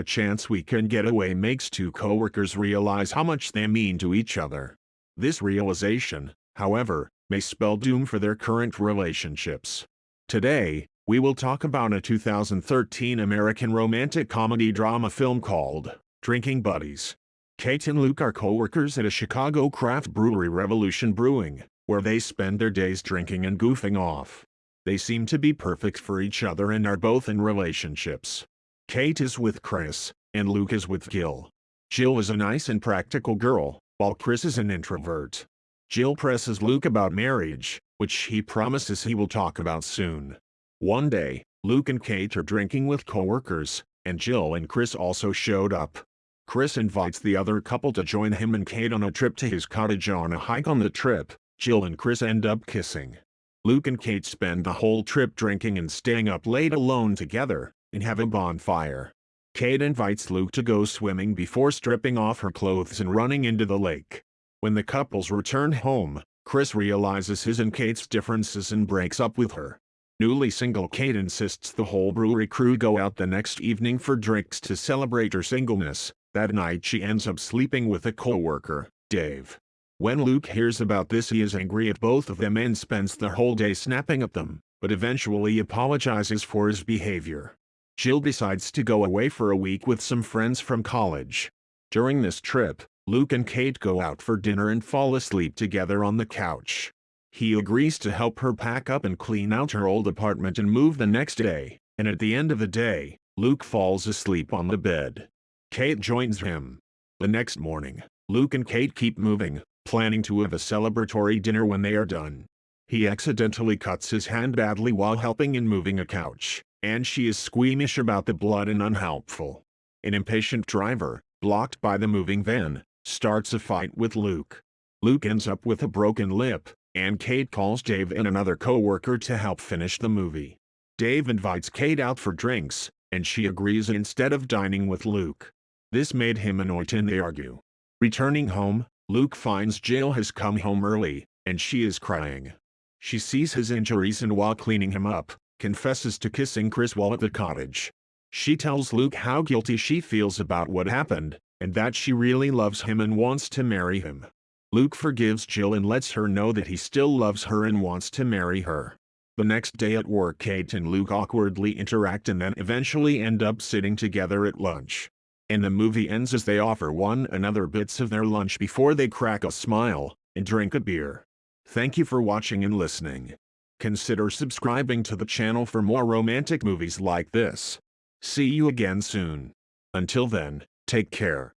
A chance weekend getaway makes two coworkers realize how much they mean to each other. This realization, however, may spell doom for their current relationships. Today, we will talk about a 2013 American romantic comedy drama film called Drinking Buddies. Kate and Luke are coworkers at a Chicago craft brewery Revolution Brewing, where they spend their days drinking and goofing off. They seem to be perfect for each other and are both in relationships. Kate is with Chris, and Luke is with Jill. Jill is a nice and practical girl, while Chris is an introvert. Jill presses Luke about marriage, which he promises he will talk about soon. One day, Luke and Kate are drinking with coworkers, and Jill and Chris also showed up. Chris invites the other couple to join him and Kate on a trip to his cottage on a hike on the trip. Jill and Chris end up kissing. Luke and Kate spend the whole trip drinking and staying up late alone together, and have a bonfire. Kate invites Luke to go swimming before stripping off her clothes and running into the lake. When the couples return home, Chris realizes his and Kate's differences and breaks up with her. Newly single Kate insists the whole brewery crew go out the next evening for drinks to celebrate her singleness, that night she ends up sleeping with a co-worker, Dave. When Luke hears about this he is angry at both of them and spends the whole day snapping at them, but eventually apologizes for his behavior. Jill decides to go away for a week with some friends from college. During this trip, Luke and Kate go out for dinner and fall asleep together on the couch. He agrees to help her pack up and clean out her old apartment and move the next day, and at the end of the day, Luke falls asleep on the bed. Kate joins him. The next morning, Luke and Kate keep moving, planning to have a celebratory dinner when they are done. He accidentally cuts his hand badly while helping in moving a couch, and she is squeamish about the blood and unhelpful. An impatient driver, blocked by the moving van, starts a fight with Luke. Luke ends up with a broken lip, and Kate calls Dave and another co-worker to help finish the movie. Dave invites Kate out for drinks, and she agrees instead of dining with Luke. This made him annoyed and they argue. Returning home, Luke finds Jill has come home early, and she is crying. She sees his injuries and while cleaning him up, confesses to kissing Chris while at the cottage. She tells Luke how guilty she feels about what happened, and that she really loves him and wants to marry him. Luke forgives Jill and lets her know that he still loves her and wants to marry her. The next day at work Kate and Luke awkwardly interact and then eventually end up sitting together at lunch and the movie ends as they offer one another bits of their lunch before they crack a smile and drink a beer. Thank you for watching and listening. Consider subscribing to the channel for more romantic movies like this. See you again soon. Until then, take care.